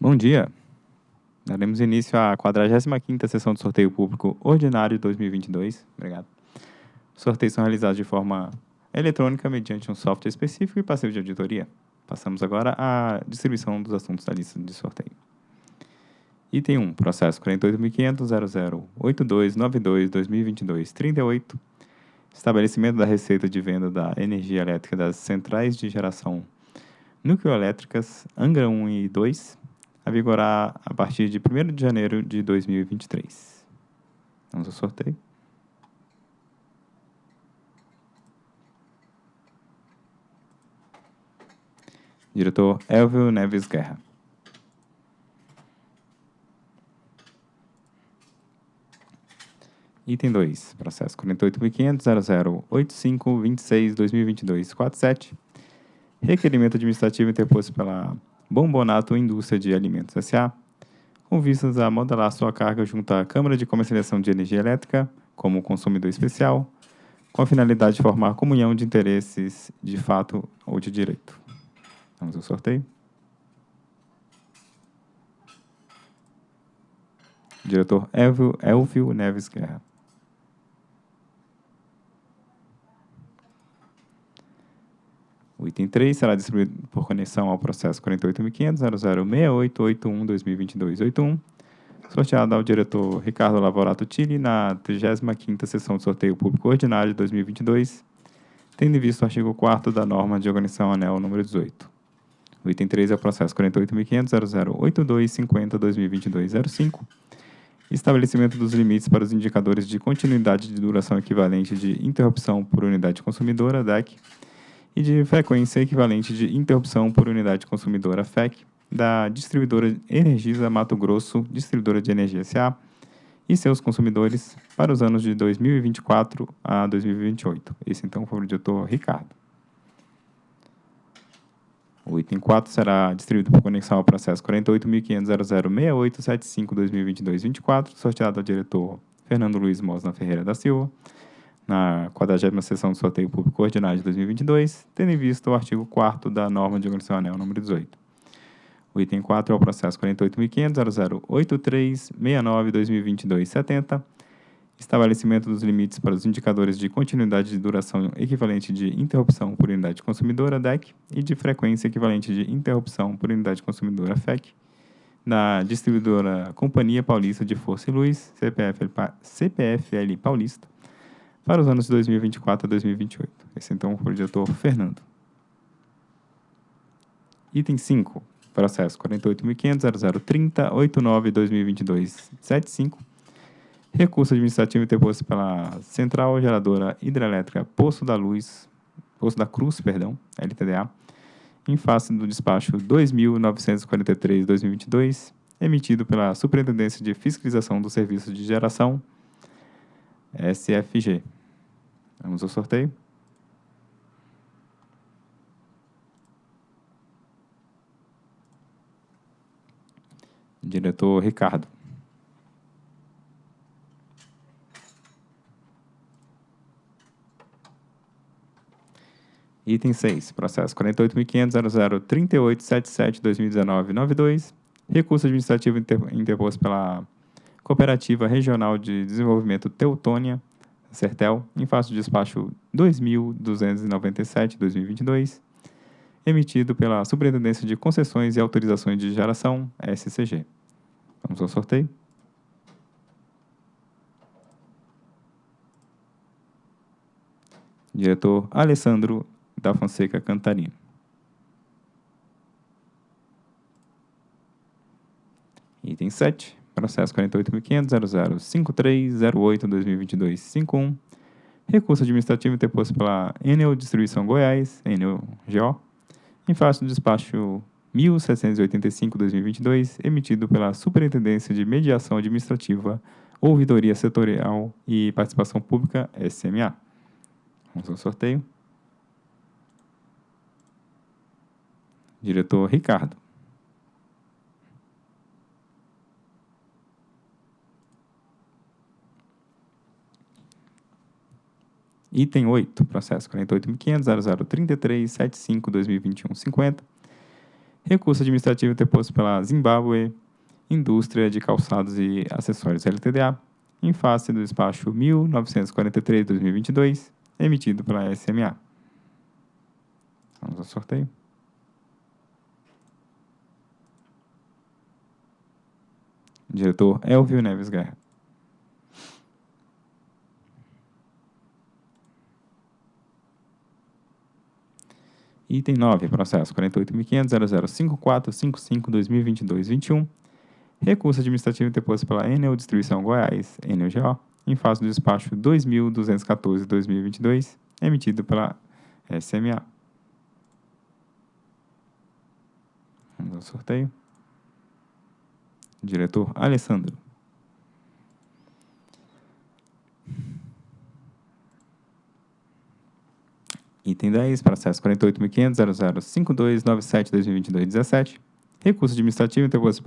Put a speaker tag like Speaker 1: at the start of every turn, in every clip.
Speaker 1: Bom dia. Daremos início à 45ª sessão do sorteio público ordinário de 2022. Obrigado. Os sorteios são realizados de forma eletrônica mediante um software específico e passivo de auditoria. Passamos agora à distribuição dos assuntos da lista de sorteio. Item 1, processo 48.500.008292-2022-38, estabelecimento da receita de venda da energia elétrica das centrais de geração nucleoelétricas Angra 1 e 2, a vigorar a partir de 1 de janeiro de 2023. Vamos ao sorteio. Diretor Elvio Neves Guerra. Item 2, processo 48.500.0085.26.2022.47, requerimento administrativo interposto pela Bombonato Indústria de Alimentos S.A., com vistas a modelar sua carga junto à Câmara de Comercialização de Energia Elétrica como consumidor especial, com a finalidade de formar comunhão de interesses de fato ou de direito. Vamos ao sorteio. Diretor Elvio, Elvio Neves Guerra. O item 3 será distribuído por conexão ao processo 48.500.006881-2022-81, sorteado ao diretor Ricardo Lavorato Tilli na 35ª sessão de sorteio público ordinário de 2022, tendo em vista o artigo 4 da norma de organização anel número 18. O item 3 é o processo 48.500.008250-2022-05, estabelecimento dos limites para os indicadores de continuidade de duração equivalente de interrupção por unidade consumidora, DEC, e de frequência equivalente de interrupção por unidade consumidora FEC da distribuidora Energisa Mato Grosso, distribuidora de energia SA, e seus consumidores para os anos de 2024 a 2028. Esse então foi o diretor Ricardo. O item 4 será distribuído por conexão ao processo 48.500.006875-2022-24, sorteado ao diretor Fernando Luiz Mosna Ferreira da Silva, na 40 sessão do sorteio público ordinário de 2022, tendo em vista o artigo 4 da norma de organização anel número 18. O item 4 é o processo 48.500.008369-2022-70, estabelecimento dos limites para os indicadores de continuidade de duração equivalente de interrupção por unidade consumidora, DEC, e de frequência equivalente de interrupção por unidade consumidora, FEC, da distribuidora Companhia Paulista de Força e Luz, CPFL, CPFL Paulista, para os anos de 2024 a 2028. Esse então foi o diretor Fernando. Item 5, processo 48.500.0030.89.2022.75, recurso administrativo interposto pela Central Geradora Hidrelétrica Poço da Luz, Poço da Cruz, perdão, LTDA, em face do despacho 2.943-2022, emitido pela Superintendência de Fiscalização dos Serviços de Geração, SFG, Vamos ao sorteio. Diretor Ricardo. Item 6, processo 48.500.003877-2019-92, recurso administrativo interposto pela Cooperativa Regional de Desenvolvimento Teutônia, Sertel, em face do despacho 2297-2022, emitido pela Superintendência de Concessões e Autorizações de Geração, SCG. Vamos ao sorteio. Diretor Alessandro da Fonseca Cantarino. Item 7. Processo 48.500.005308-2022-51. Recurso administrativo interposto pela Enel Distribuição Goiás, Enel GO, em face do despacho 1785-2022, emitido pela Superintendência de Mediação Administrativa, Ouvidoria Setorial e Participação Pública, SMA. Vamos ao sorteio. Diretor Ricardo. Item 8, processo 48.500.0033.75.2021.50. Recurso administrativo interposto pela Zimbábue Indústria de Calçados e Acessórios LTDA, em face do despacho 1943-2022, emitido pela SMA. Vamos ao sorteio. Diretor Elvio Neves Guerra. Item 9, processo 48.500.0054.55.2022.21. Recurso administrativo interposto pela Enel Distribuição Goiás, Enel GO, em face do despacho 2.214.2022, emitido pela SMA. Vamos ao sorteio. Diretor Alessandro. Item 10, processo 48.500.005297.2022.17. Recurso administrativo interposto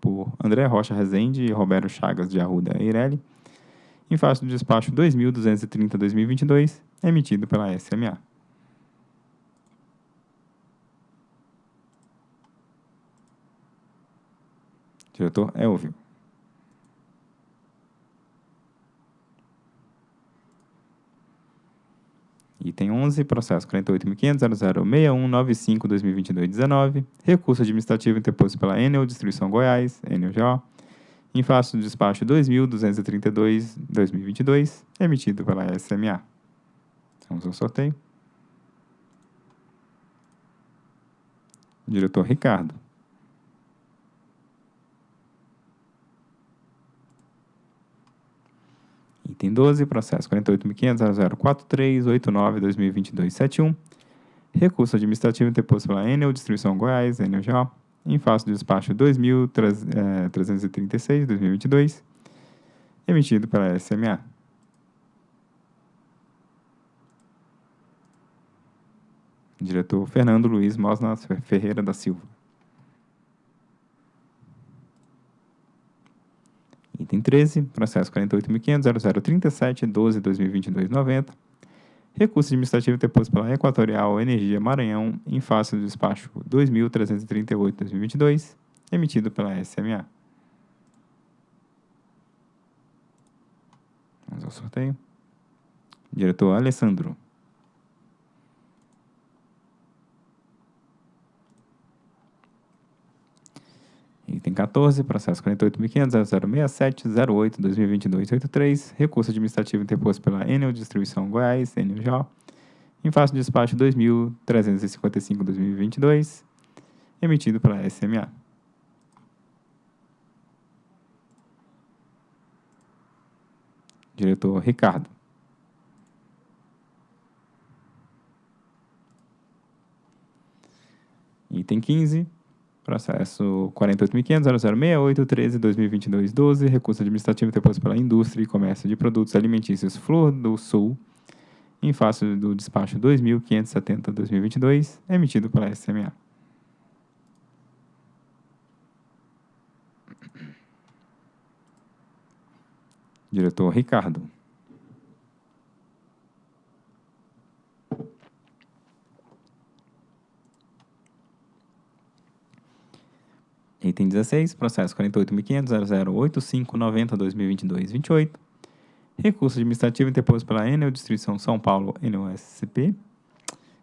Speaker 1: por André Rocha Rezende e Roberto Chagas de Arruda Eireli, em face do despacho 2.230.2022, emitido pela SMA. Diretor Elvio. Item 11, processo 48.500.006195.2022.19, recurso administrativo interposto pela Enel Distribuição Goiás, Enel GO, em face do despacho 2.232.2022, emitido pela SMA. Vamos ao sorteio. Diretor Ricardo. Item 12, processo 48.500.043.89.2022.71. Recurso administrativo interposto pela Enel Distribuição Goiás, Enel em face do despacho 2.336.2022, emitido pela SMA. Diretor Fernando Luiz Mosna Ferreira da Silva. Item 13, processo 48.500.0037.12.2022.90. Recurso administrativo interposto pela Equatorial Energia Maranhão em face do despacho 2.338.2022, emitido pela SMA. Vamos ao sorteio. Diretor Alessandro. Item 14, processo 48.500.067.08.2022.83, recurso administrativo interposto pela Enel Distribuição Goiás, Enel JO, em face do despacho 2.355.2022, emitido pela SMA. Diretor Ricardo. Item 15, Processo 48.500.0068.13.2022.12, recurso administrativo interposto pela Indústria e Comércio de Produtos Alimentícios Flor do Sul, em face do despacho 2.570.2022, emitido pela SMA. Diretor Ricardo. Item 16, processo 48.500.0085.90.2022.28. Recurso administrativo interposto pela Enel Distribuição São Paulo, NOSCP,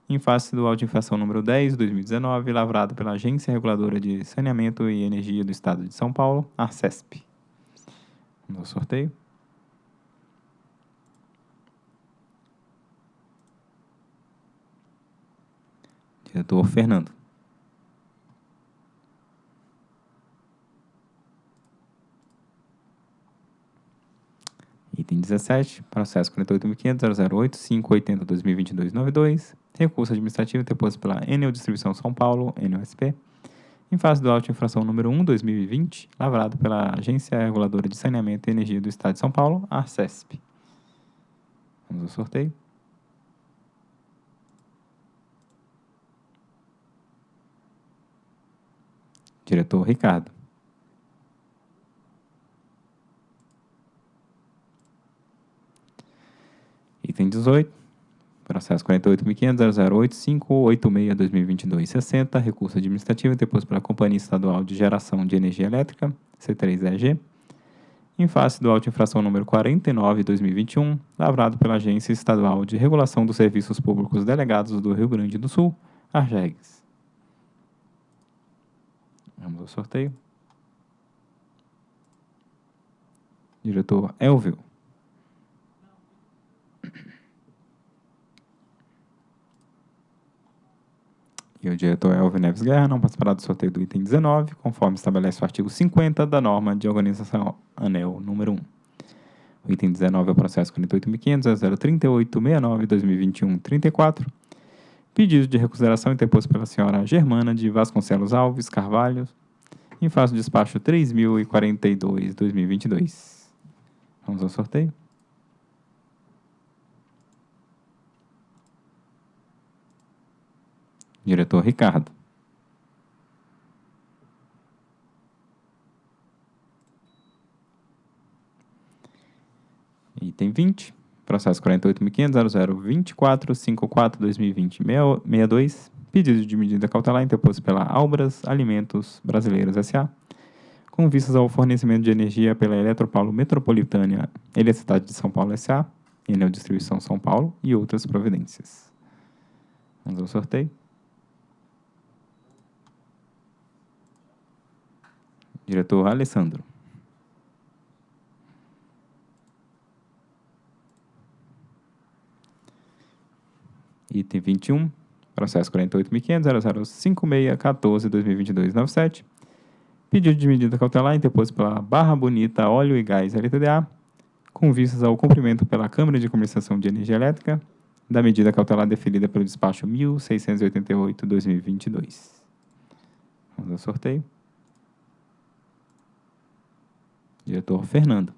Speaker 1: em face do auto de infração número 10, 2019, lavrado pela Agência Reguladora de Saneamento e Energia do Estado de São Paulo, ARCESP. Ao sorteio. Diretor Fernando. Item 17, processo 48.500.008.580.2022.92, recurso administrativo interposto pela Enel Distribuição São Paulo, NOSP, em face do auto infração número 1, 2020, lavrado pela Agência Reguladora de Saneamento e Energia do Estado de São Paulo, ARCESP. Vamos ao sorteio. Diretor Ricardo. Item 18, Processo 48.500.008.586.2022.60, recurso administrativo interposto pela Companhia Estadual de Geração de Energia Elétrica, C3EG, em face do auto infração número 49/2021, lavrado pela Agência Estadual de Regulação dos Serviços Públicos Delegados do Rio Grande do Sul, ARGEGS. Vamos ao sorteio. Diretor Elvio. E o diretor Elvio Neves Guerra não participará do sorteio do item 19, conforme estabelece o artigo 50 da norma de organização ANEL número 1. O item 19 é o processo 48.500.038.69.2021.34, pedido de reconsideração interposto pela senhora Germana de Vasconcelos Alves Carvalho, em face do despacho 3042-2022. Vamos ao sorteio. Diretor Ricardo. Item 20, processo 48.500.0024.54.2020.62, pedido de medida cautelar interposto pela Albras Alimentos Brasileiros S.A., com vistas ao fornecimento de energia pela Eletropaulo Metropolitana Eletricidade de São Paulo S.A., Enel Distribuição São Paulo e outras providências. Vamos ao sorteio. Diretor Alessandro. Item 21, processo 48.500.005614.2022.97. Pedido de medida cautelar interposto pela Barra Bonita Óleo e Gás LTDA, com vistas ao cumprimento pela Câmara de Comercialização de Energia Elétrica da medida cautelar deferida pelo despacho 1688-2022. Vamos ao sorteio. Diretor Fernando.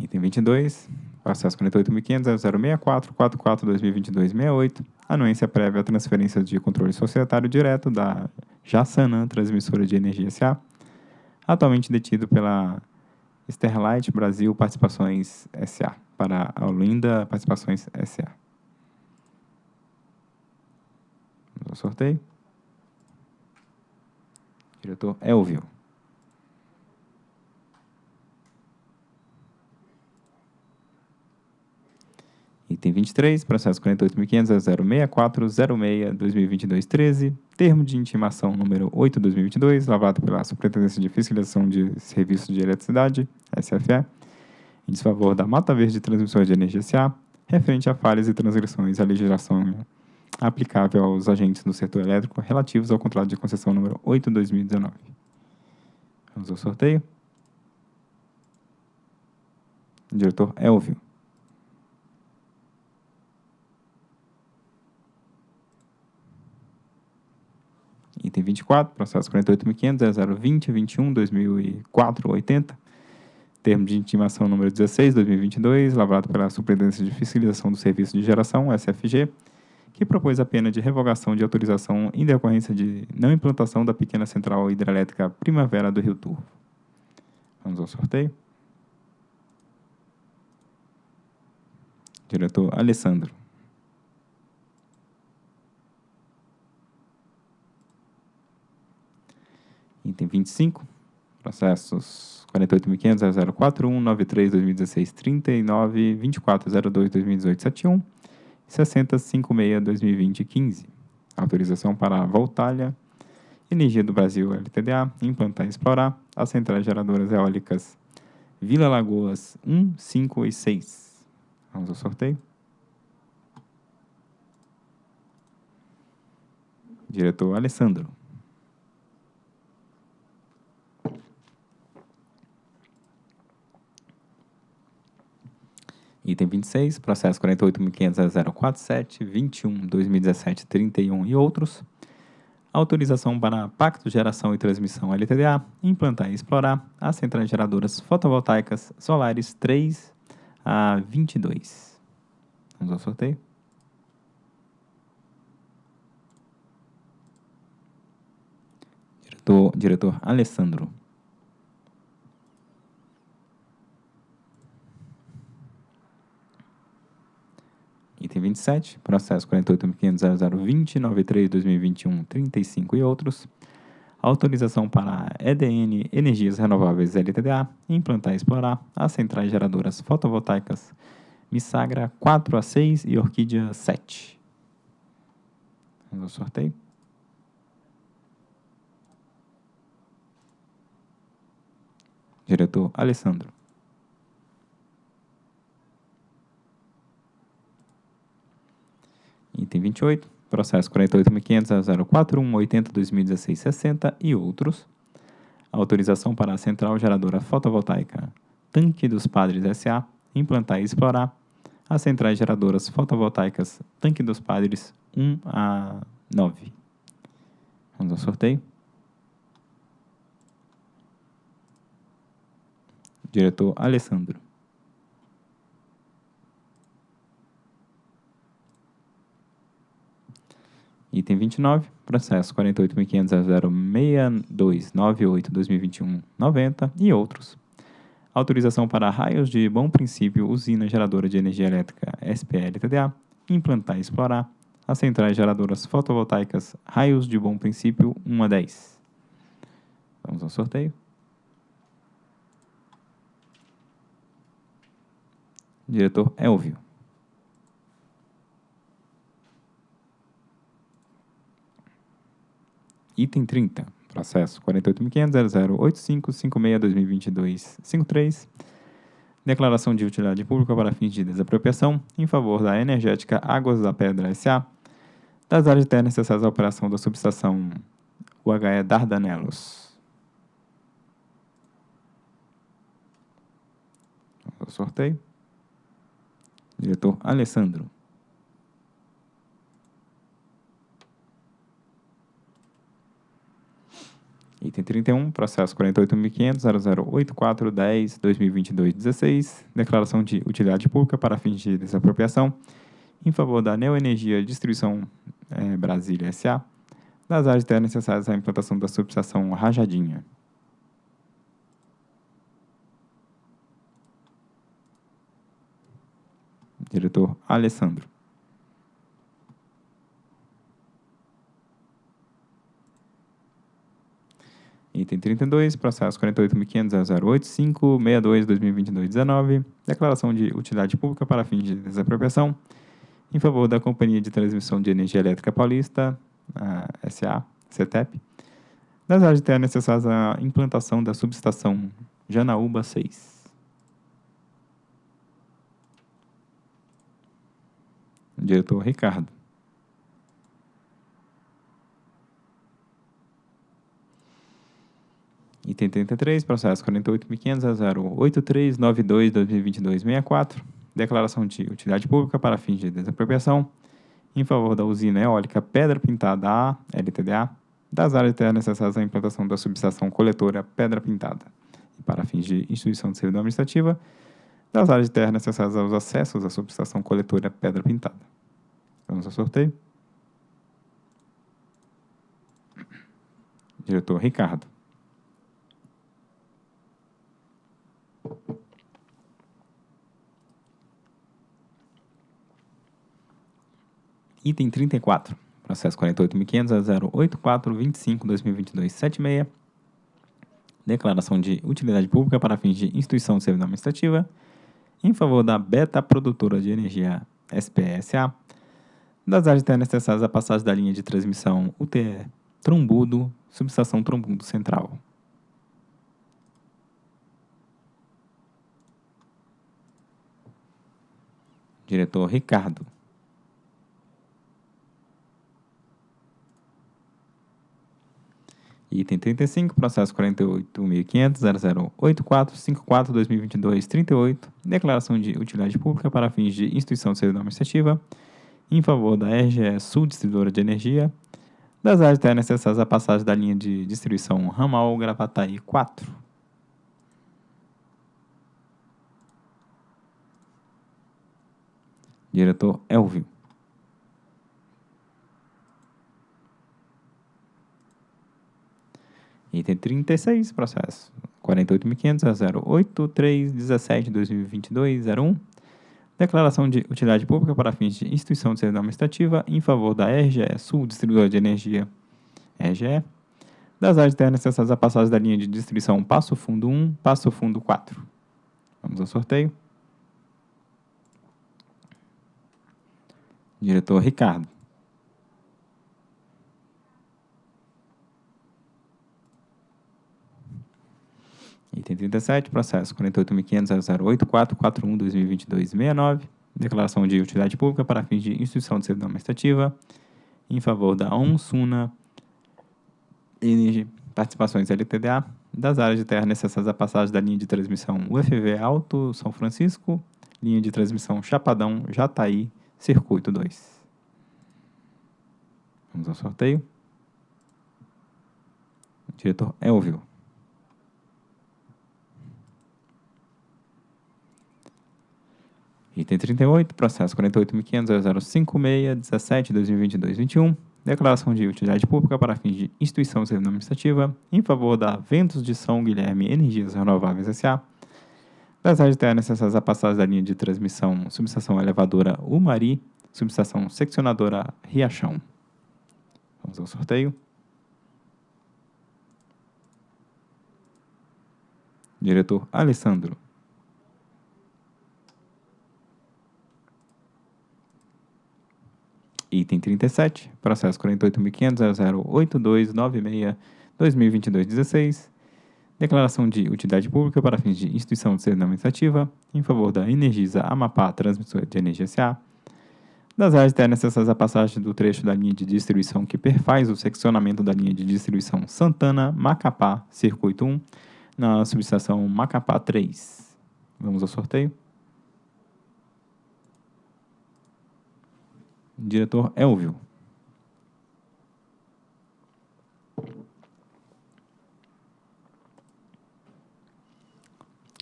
Speaker 1: Item 22, processo 48.500.064.44.2022.68, anuência prévia à transferência de controle societário direto da Jassanã Transmissora de Energia S.A., atualmente detido pela Sterlite Brasil Participações S.A., para a Olinda Participações S.A. Vamos ao sorteio. Diretor Elvio. Item 23, processo 48.500.064.06.2022.13, termo de intimação número 8.2022, lavado pela Superintendência de Fiscalização de Serviços de Eletricidade, SFE, em desfavor da Mata Verde Transmissões de Energia S.A., referente a falhas e transgressões à legislação aplicável aos agentes do setor elétrico relativos ao contrato de concessão número 8/2019. Vamos ao sorteio. Diretor Elvio. Item 24, processo 48.500.0020.21.2004.80, termo de intimação número 16, 2022, lavrado pela Superintendência de Fiscalização do Serviço de Geração, SFG, que propôs a pena de revogação de autorização em decorrência de não implantação da pequena central hidrelétrica Primavera do Rio Turvo. Vamos ao sorteio. Diretor Alessandro. Item 25, processos 48.500.041.93.2016.39.24.02.2018.71 6056-2020-15. Autorização para a Voltalha, Energia do Brasil LTDA, implantar e explorar as centrais geradoras eólicas Vila Lagoas 1, 5 e 6. Vamos ao sorteio. Diretor Alessandro. Item 26, processo 48.500.047.21.2017.31 e outros. Autorização para Pacto Geração e Transmissão LTDA, implantar e explorar as centrais geradoras fotovoltaicas solares 3 a 22. Vamos ao sorteio. Diretor, diretor Alessandro. Item 27, processo 48.500.0020.93.2021, 35 e outros. Autorização para a EDN Energias Renováveis LTDA implantar e explorar as centrais geradoras fotovoltaicas Missagra 4 a 6 e Orquídea 7. Vamos ao sorteio. Diretor Alessandro. Item 28, processo 48.500.041.80.2016.60 e outros. Autorização para a Central Geradora Fotovoltaica Tanque dos Padres S.A. implantar e explorar as centrais geradoras fotovoltaicas Tanque dos Padres 1 a 9. Vamos ao sorteio. Diretor Alessandro. Item 29, processo 48.500.06298.2021.90 e outros. Autorização para raios de bom princípio usina geradora de energia elétrica SPL-TDA implantar e explorar as centrais geradoras fotovoltaicas raios de bom princípio 1 a 10. Vamos ao sorteio. Diretor Elvio. Item 30, processo 48.500.008556.2022.53, declaração de utilidade pública para fins de desapropriação em favor da Energética Águas da Pedra S.A., das áreas de terra necessárias à operação da subestação UHE Dardanelos. O sorteio. Diretor Alessandro. Item 31, processo 48.500.0084.10.2022.16, declaração de utilidade pública para fins de desapropriação em favor da Neoenergia Distribuição eh, Brasília S.A., das áreas terras necessárias à implantação da subestação Rajadinha. Diretor Alessandro. Item 32, processo 48.500.085.62.2022.19, declaração de utilidade pública para fins de desapropriação em favor da Companhia de Transmissão de Energia Elétrica Paulista, SA, CETEP, das áreas de terra necessárias à implantação da subestação Janaúba 6. Diretor Ricardo. Item 33, processo 48.500.083.92.2022.64, declaração de utilidade pública para fins de desapropriação em favor da usina eólica Pedra Pintada A, LTDA, das áreas de terra necessárias à implantação da subestação coletora Pedra Pintada, e para fins de instituição de servidão administrativa, das áreas de terra necessárias aos acessos à subestação coletora Pedra Pintada. Vamos ao sorteio. Diretor Ricardo. Item 34, processo 48.500.084.25.2022.76, declaração de utilidade pública para fins de instituição de servidão administrativa em favor da Beta Produtora de Energia SPSA, das áreas necessárias à passagem da linha de transmissão UTE Trombudo, subestação Trombudo Central. Diretor Ricardo. Item 35, processo 48.500.0084.54.2022.38, declaração de utilidade pública para fins de instituição de servidão administrativa em favor da RGE Sul Distribuidora de Energia, das áreas necessárias à passagem da linha de distribuição Ramal Gravataí 4. Diretor Elvio. Item 36, processo 48.500 a 08317 2022 01. Declaração de utilidade pública para fins de instituição de servidão administrativa em favor da RGE Sul Distribuidora de Energia RGE, das áreas internas necessárias à passagem da linha de distribuição Passo Fundo 1, Passo Fundo 4. Vamos ao sorteio. Diretor Ricardo. Item 37, processo 48.500.084.41.2022.69, declaração de utilidade pública para fins de instituição de servidão administrativa em favor da ONSUNA Energy Participações LTDA das áreas de terra necessárias à passagem da linha de transmissão UFV Alto São Francisco, linha de transmissão Chapadão, Jataí, Circuito 2. Vamos ao sorteio. O diretor Elvio. Item 38, processo 48.500.056.17.2022.21, declaração de utilidade pública para fins de instituição civil administrativa em favor da Ventos de São Guilherme Energias Renováveis S.A., das áreas necessárias à passagem da linha de transmissão subestação elevadora Umari, subestação seccionadora Riachão. Vamos ao sorteio. Diretor Alessandro. Item 37, processo 48.500.08296-2022-16, declaração de utilidade pública para fins de instituição de servidão administrativa em favor da Energisa Amapá Transmissora de Energia S.A., das áreas internas necessárias à passagem do trecho da linha de distribuição que perfaz o seccionamento da linha de distribuição Santana-Macapá, Circuito 1, na subestação Macapá 3. Vamos ao sorteio. Diretor Elvio.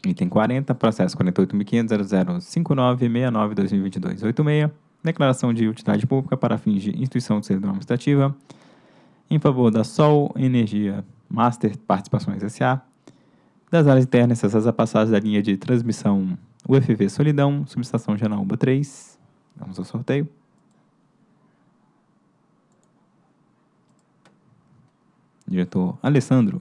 Speaker 1: Item 40, processo 48.500.0059.69.2022.86, declaração de utilidade pública para fins de instituição de servidão administrativa em favor da Sol Energia Master Participações S.A., das áreas internas necessárias à passagem da linha de transmissão UFV Solidão, subestação Janaúba 3. Vamos ao sorteio. Diretor Alessandro.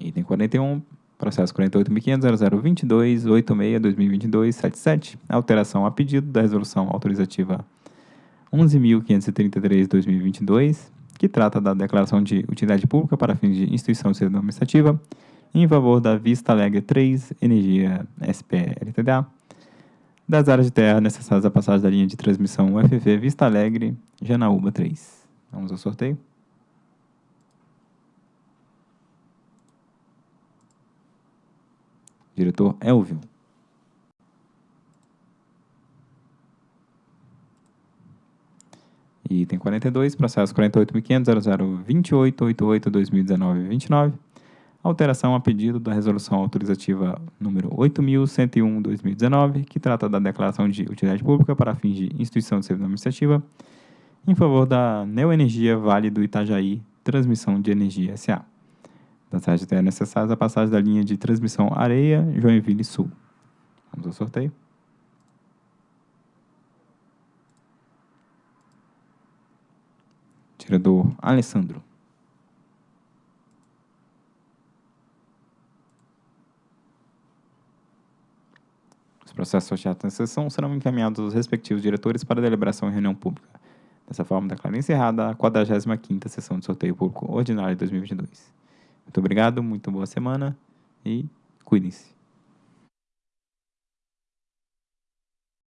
Speaker 1: Item 41, processo 48.500.0022.86.2022.77, alteração a pedido da resolução autorizativa 11.533.2022, que trata da declaração de utilidade pública para fins de instituição de servidão administrativa em favor da Vista Alegre 3 Energia SPLTDA, das áreas de terra necessárias à passagem da linha de transmissão UFV Vista Alegre, Janaúba 3. Vamos ao sorteio. Diretor Elvio. Item 42, processo 48.500.0028.88.2019.29 alteração a pedido da resolução autorizativa número 8.101/2019, que trata da declaração de utilidade pública para fins de instituição de servidão administrativa em favor da Neoenergia Vale do Itajaí Transmissão de Energia SA. Das áreas de necessárias a passagem da linha de transmissão Areia Joinville Sul. Vamos ao sorteio. Tirador Alessandro. Os processos sorteados nessa sessão serão encaminhados aos respectivos diretores para deliberação em reunião pública. Dessa forma, declaro encerrada a 45ª sessão de sorteio público ordinário de 2022. Muito obrigado, muito boa semana e cuidem-se.